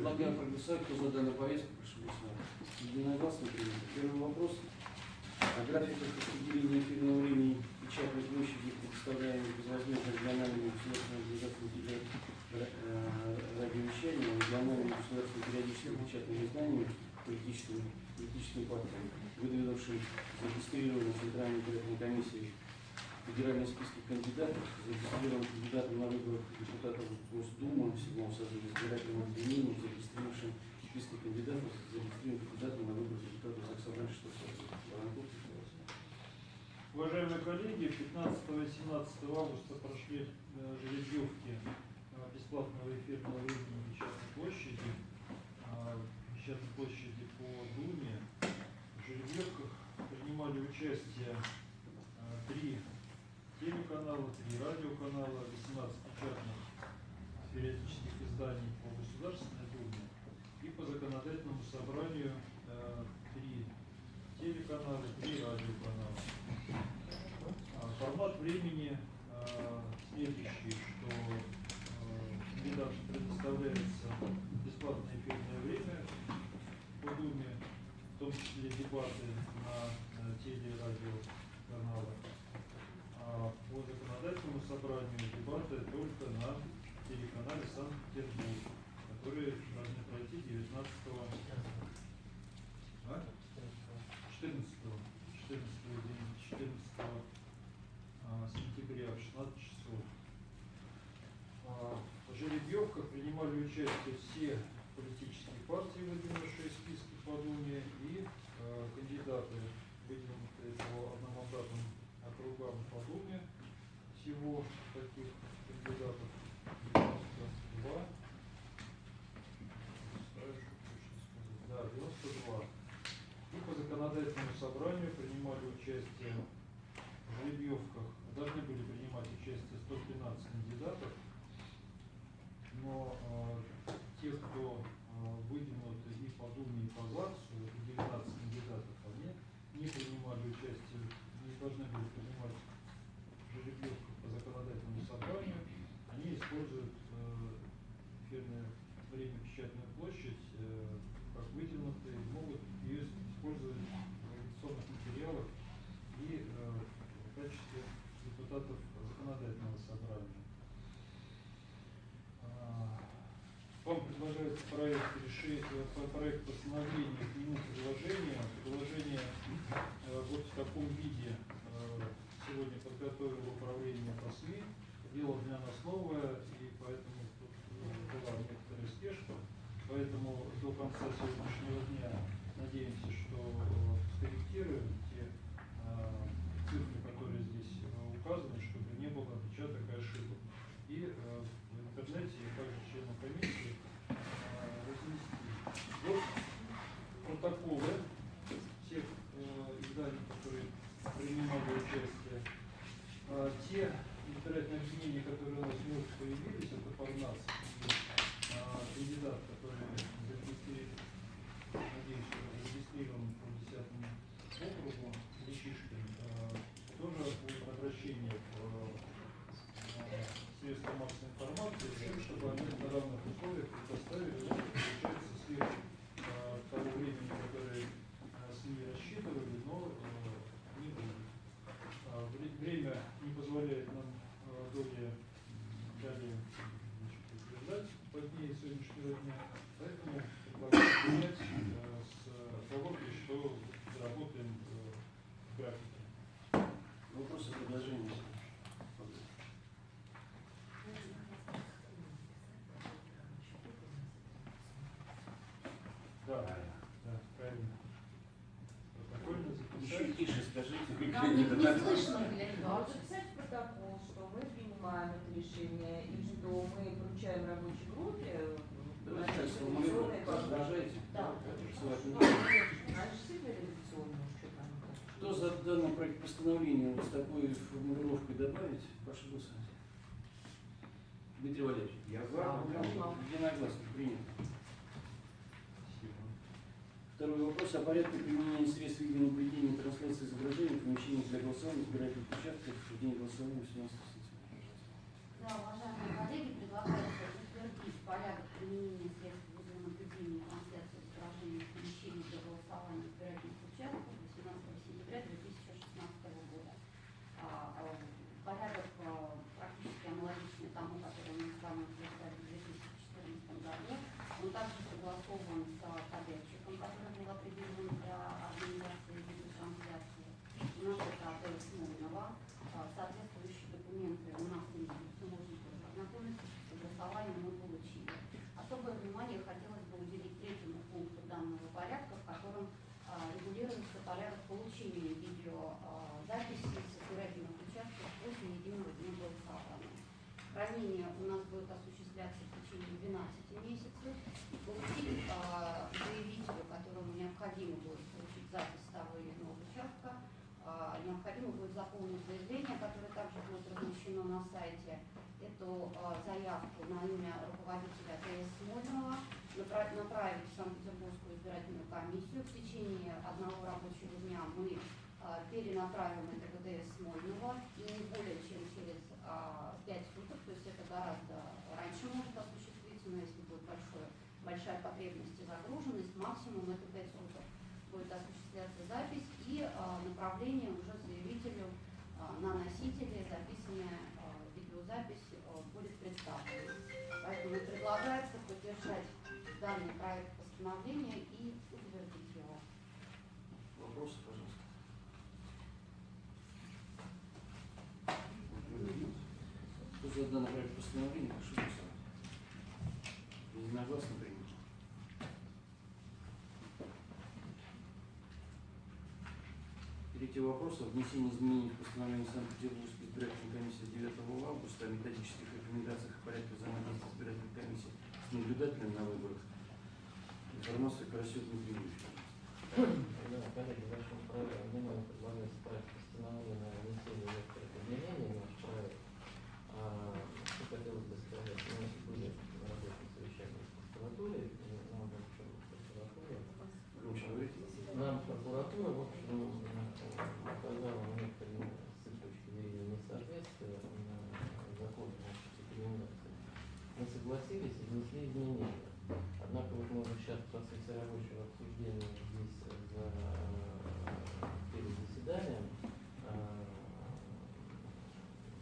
Предлагаю проголосовать, кто за данную повестку, прошу голосовать. Единогласно принято. Первый вопрос. О графиках распределения эфирного времени печатной площади, предоставляемой безвозмездно региональными государственными организациями э, радиовещания, региональными государственными периодическими печатными изданиями, политическими, политическими партиями, выдвинувшим зарегистрированным Центральной избирательной комиссией федеральные списки кандидатов, зарегистрированным кандидатом на выборах депутатов Госдумы в седьмом избирательного объединения, зарегистрировавшим списки кандидатов, зарегистрированным кандидатом на выборах депутатов Заксобрания 6 созыва. Воронков, пожалуйста. Уважаемые коллеги, 15 и 17 августа прошли э, жеребьевки э, бесплатного эфирного времени Печатной площади, э, Печатной площади по Думе. В жеребьевках принимали участие э, три телеканала, три радиоканала, 18 печатных периодических изданий по Государственной Думе и по законодательному собранию э, три телеканала, три радиоканала. А, Формат времени а, следующий, что а, кандидатам предоставляется бесплатное эфирное время по Думе, в том числе дебаты на, на теле- и радиоканалах. А по законодательному собранию дебаты только на телеканале Санкт-Петербург, которые должны пройти 19 а? 14 14 14 а, сентября в 16 часов. А, В жеребьевках принимали участие все политические партии, выдвинувшие списки по Думе, и а, кандидаты, выдвинутые по одномандатным округам по Думе. Всего таких кандидатов 92. Стараюсь точно сказать. Да, 92. И по законодательному собранию принимали участие в жеребьевках, должны были принимать участие 113 кандидатов, но э, те, кто э, выдвинуты и по Думе, и по ЗАГСу, это 19 кандидатов, они не принимали участие, не должны были принимать в жеребьевках по законодательному собранию, они используют э, эфирное время печатную площадь э, как вытянутые, могут ее использовать в агитационных материалах и э, в качестве депутатов законодательного собрания. А, Вам предлагается проект решения, проект постановления, к нему предложение. Предложение э, вот в таком виде сегодня подготовило управление по СМИ. Дело для нас новое, и поэтому тут э, была некоторая спешка. Поэтому до конца сегодняшнего дня надеемся, что э, скорректируем те э, цифры, которые здесь э, указаны, чтобы не было опечаток и ошибок. И в интернете, и также членам комиссии разместить вот протоколы тех э, изданий, которые принимали участие. А, те избирательные объединения, которые у нас вновь появились, это Парнас и а, кандидат, который зарегистрирован, надеюсь, что зарегистрирован по 10 округу, Лещишкин, а, тоже будет обращение в а, средства массовой информации, с тем, чтобы они на равных условиях предоставили, вот, получается, сверх а, того времени, которое а, СМИ рассчитывали, но а, не будет. А, вре- Время не позволяет нам а, доли далее значит, утверждать по дне сегодняшнего дня, поэтому предлагаю э, с оговоркой, что заработаем в графике. Вопросы, предложения? Да, да, правильно. Протокольно Еще тише скажите, Нам не, не слышно, Глеб А Иванович. записать в протокол, что мы принимаем это решение и что мы поручаем рабочей группе э, Давайте так наши сформулируем. редакционные Возражаете? Да, Ссылать Ну, не конечно, буду. наши действительно редакционные, что там. Кто за данный проект постановления вот с такой формулировкой добавить? Прошу голосовать. Дмитрий Валерьевич. Я Да, за. да. Единогласно принято. Спасибо. Второй вопрос о порядке применения средств видеонаблюдения и трансляции изображений в помещениях для голосования избирательных участков в день голосования 18 сентября. Да, уважаемые коллеги, предлагается утвердить порядок применения средств согласован с подрядчиком, который был определен для организации видеотрансляции. У нас это отель Смольного. А, Соответствующие документы у нас имеются, можно тоже ознакомиться, с согласованием мы получили. Особое внимание хотелось бы уделить третьему пункту данного порядка, в котором а, регулируется порядок получения видеозаписи с избирательных участков после единого дня голосования. Хранение у нас будет осуществляться в течение 12 месяцев. И получить а, заявителю, которому необходимо будет получить запись того или иного участка, а, необходимо будет заполнить заявление, которое также будет размещено на сайте, эту а, заявку на имя руководителя ТС Смольного напра- направить в Санкт-Петербургскую избирательную комиссию. В течение одного рабочего дня мы а, перенаправим это ТС Смольного не более чем через а, 5 суток, то есть это гораздо раньше может осуществиться, но если будет большое, большая потребность и загруженность, максимум это 5 суток будет осуществляться запись постановления и утвердить его. Вопросы, пожалуйста. Кто за данный проект постановления, прошу голосовать. Единогласно принято. Третий вопрос о внесении изменений в постановление Санкт-Петербургской избирательной комиссии 9 августа о методических рекомендациях и порядке взаимодействия избирательной комиссии с наблюдателем на выборах. Дмитрий Юрьевич. Да, коллеги, в вашем праве внимание предлагается проект постановления о внесении некоторых изменений в наш проект. Что хотелось бы сказать, у нас были на работе совещания с прокуратурой, нам, в общем, прокуратура, говорите. нам прокуратура, в общем, указала на некоторые с их точки зрения несоответствия на законе о. Мы согласились и внесли изменения. Однако вот уже сейчас в процессе рабочего обсуждения здесь за перед заседанием а,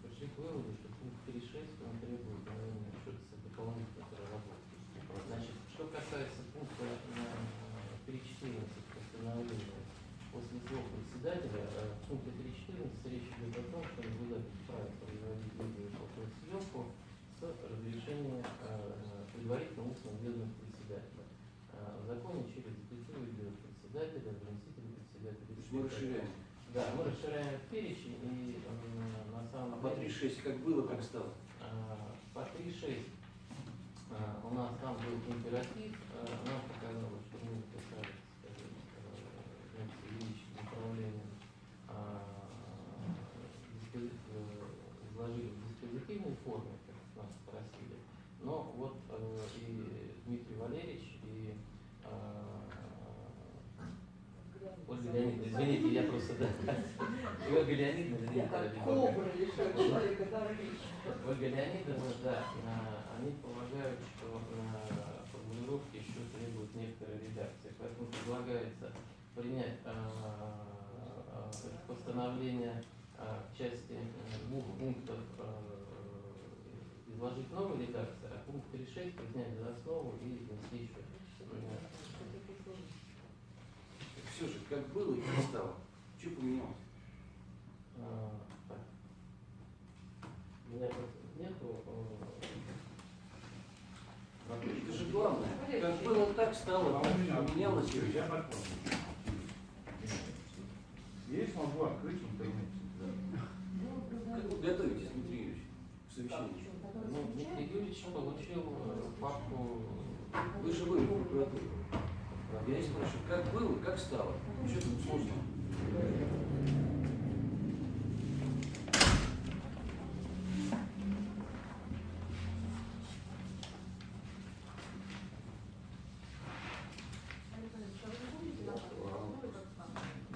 пришли к выводу, что пункт 3.6 он требует, наверное, что-то дополнительной проработки. Значит, что касается пункта а, 3.14 постановления, после слов председателя, а, в пункте 3.14 речь идет о том, что наблюдатель вправе производить видео и фотосъемку с разрешения а, предварительно устного ведомства председателя. А, В законе через запятую идет председателя, заместитель председателя. То есть мы расширяем. Да, мы расширяем перечень и на А самом по деле 3.6 как было, как стало? а, по 3.6 а, у нас там был императив, а, нам показалось, что мы написали, Ольга Леонидовна, извините, я просто, Ольга Леонидовна, дорогих. Ольга Леонидовна, да, а, они полагают, что на формулировке еще требует некоторой редакции. Поэтому предлагается принять это постановление в части э, двух пунктов изложить новую редакцию, а пункт 3.6 принять за основу и внести еще. Все же, как было и как стало. Что поменялось? а, меня нету Это же главное. Как было, так стало. Так поменялось. Я подпомню. Я смогу открыть интернет. Как вы готовитесь, Дмитрий Юрьевич, к совещанию? Ну, Дмитрий Юрьевич получил э, папку Вы же были в прокуратуре. Я и спрашиваю, как было, как стало? Что тут сложно?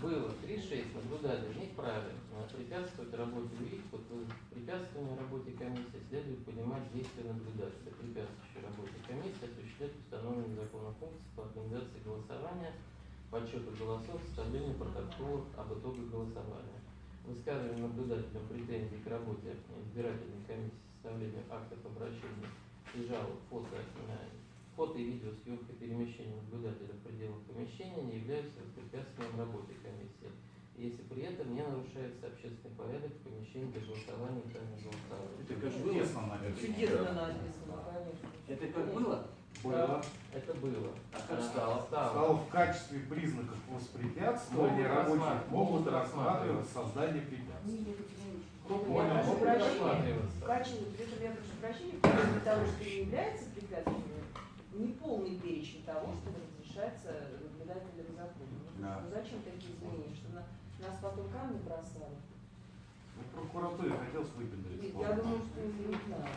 было 3-6 наблюдателей не вправе э, препятствовать работе УИК. Под препятствием работе комиссии следует понимать действия наблюдателя, препятствующей работе комиссии, осуществлять установленные законом функции по организации подсчету голосов, составлению протоколов об итогах голосования. Высказывание наблюдателям претензий к работе избирательной комиссии, составлению актов обращения и жалоб, фото, э, фото и видеосъемка перемещения наблюдателя в пределах помещения не являются воспрепятствием работе комиссии, если при этом не нарушается общественный порядок в помещении для голосования и тайного голосования. Это как было? чудесно написано. Чудесно написано, конечно. Это как было? Было. Это было. А как стало? Стало в качестве признаков воспрепятствования рабочих рассматривать, могут рассматривать создание препятствий. Я понял? качестве, при этом я прошу прощения, в качестве того, что не является препятствием, не полный перечень того, что разрешается наблюдателям закона. Да. Ну зачем такие изменения, что на, нас потом камни бросали? Ну, прокуратуре хотелось выпендриться. Я думаю, что не знаю.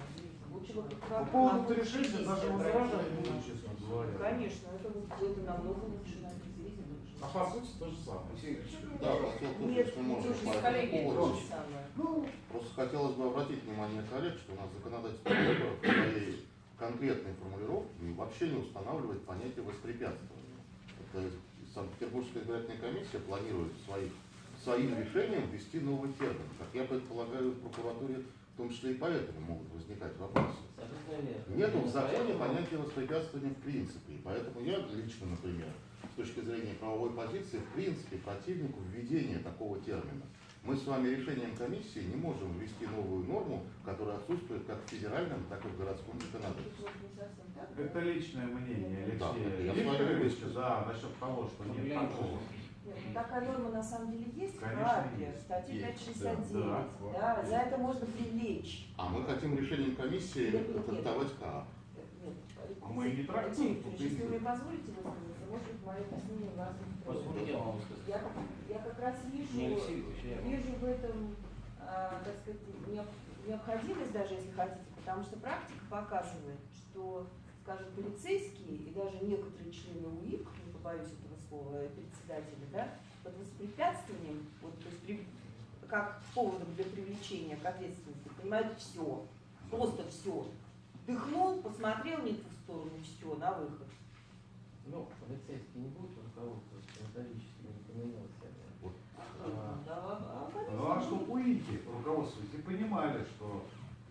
По поводу на 36 я даже возражать не честно говоря. Конечно, это, это намного лучше написано. А по сути то же самое. Да, Нет, можно, слушай, по этому коллеги, то поводу. же самое. Просто хотелось бы обратить внимание коллег, что у нас законодательство в своей конкретной формулировке вообще не устанавливает понятие воспрепятствования. Это Санкт-Петербургская избирательная комиссия планирует своих, своим решением ввести новый термин. Как я предполагаю, в прокуратуре в том числе и поэтому могут возникать вопросы. Верно. Нету в законе понятия воспрепятствования в принципе. И поэтому я лично, например, с точки зрения правовой позиции, в принципе, противнику введения такого термина. Мы с вами решением комиссии не можем ввести новую норму, которая отсутствует как в федеральном, так и в городском законодательстве. Это личное мнение Да, Алексея вами Викторовича, да, насчет того, что нет Глянь, такого. Нет, ну такая норма на самом деле есть в Конечно, КАПе, есть. статья Есть, 569. да, Да, да. за это можно привлечь. А мы хотим решением комиссии трактовать КА. Нет, А мы и не трактуем, если вы мне позволите высказаться, может быть, мое объяснение вас. Позвольте я вам. Я, я как раз вижу, вижу в этом, а, так сказать, необ- необходимость даже, если хотите, потому что практика показывает, что, скажем, полицейские и даже некоторые члены УИК, не побоюсь этого слова, э, председателя, да, под воспрепятствованием, вот, то есть при- как поводом для привлечения к ответственности, понимают все, просто все. Дыхнул, посмотрел не в ту сторону, все, на выход. Ну, полицейские не будут руководствоваться методическими рекомендациями. А, Да, а, Ну а что УИКи, руководствуясь, и понимали, что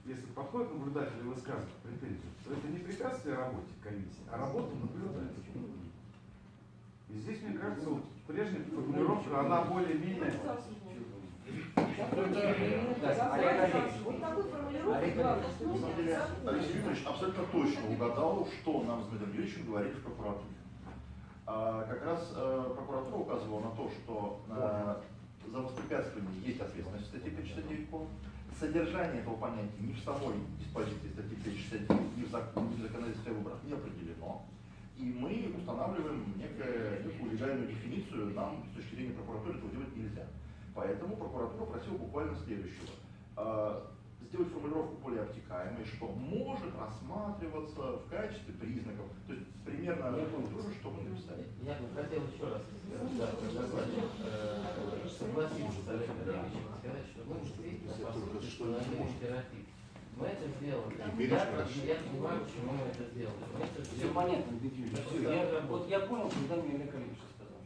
если подходит наблюдатель и высказывает претензию, то это не препятствие работе комиссии, а работа наблюдателя. Здесь, мне кажется, вот прежняя формулировка, она более-менее... Вот Алексей Викторович абсолютно точно угадал, что нам с Дмитрием Юрьевичем говорили в прокуратуре. А, как раз э, прокуратура указывала на то, что э, за воспрепятствование есть ответственность в статье 569 КОН. Содержание этого понятия ни в самой диспозиции статьи 569, ни в, зак- ни в законодательстве о выборах не определено. И мы устанавливаем некое, некую легальную дефиницию, нам с точки зрения прокуратуры этого делать нельзя. Поэтому прокуратура просила буквально следующего. А, Сделать формулировку более обтекаемой, что может рассматриваться в качестве признаков. То есть примерно понял. тоже, что мы написали. Я бы хотел еще раз э, согласиться с Олегом сказать, что мы действительно, Мы это сделали. Теперь Я, я понимаю, почему мы это сделали. Мы это Все сделали. понятно, Дмитрий. Всё, я, вот я понял, когда мне Олег Олегович сказал.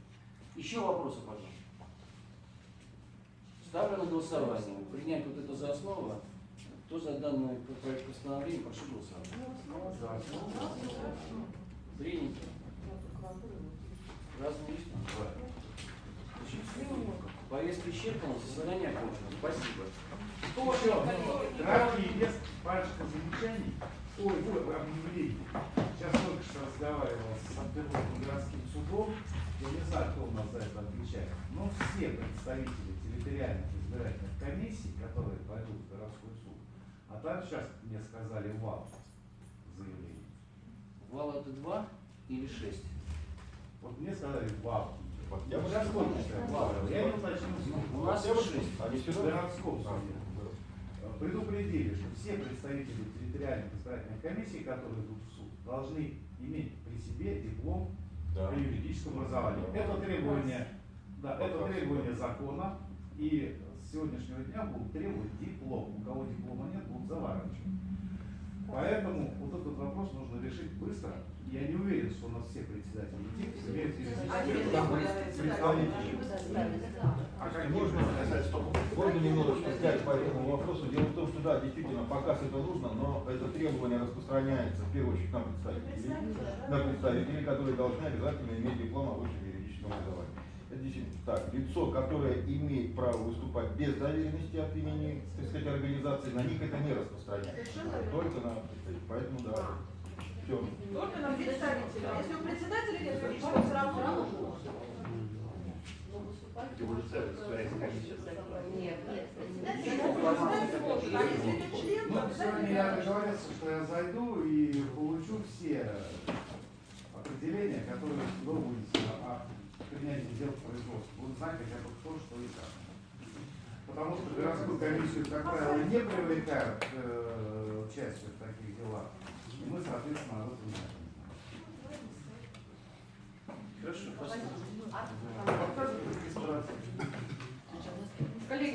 Еще вопросы, пожалуйста. Ставлю на голосование. Принять вот это за основу. Кто за данный проект постановления, прошу голосовать. Зрение. Разные есть? Повестка исчерпана, заседание окончено. Спасибо. Еще краткий вес, парочка замечаний. Ой, вот объявление. Сейчас только что разговаривал с Санкт-Петербургским городским судом. Я не знаю, кто у нас за это отвечает. Но все представители территориальных избирательных комиссий, которые пойдут в городской суд, а там сейчас мне сказали вал заявление. Вал это два или шесть? Вот мне сказали вал. Я бы. Я не уточнил У нас шесть. Они в всегда- городском суде. Предупредили, что все представители территориальных избирательных комиссий, которые идут в суд, должны иметь при себе диплом Да. о юридическом образовании. Это требование, да, это требование закона, и с сегодняшнего дня будут требовать диплом. У кого диплома нет, будут заворачивать. Поэтому вот этот вопрос нужно решить быстро. Я не уверен, что у нас все председатели ТИК имеют А как Можно касается только Можно немножечко взять по этому вопросу. Дело в том, что да, действительно, показ это нужно, но это требование распространяется в первую очередь на представителей, на представителей, которые должны обязательно иметь диплом о высшем юридическом образовании. Так. Лицо, которое имеет право выступать без доверенности от имени, так сказать, организации, на них это не распространяется. Только на. Поэтому да. Все. Только на представителя. Если у председателя нет юридического, все равно целый своя комиссия. Нет, нет. А если это член, Ну, то сегодня я договорился, что я зайду и получу все определения, которые вы будете принятия дел производства будут знать хотя бы кто, что и как. Потому что городскую комиссию, как правило, не привлекают э, участие в таких делах. И мы, соответственно, об этом не знаем. Хорошо, спасибо. Коллеги,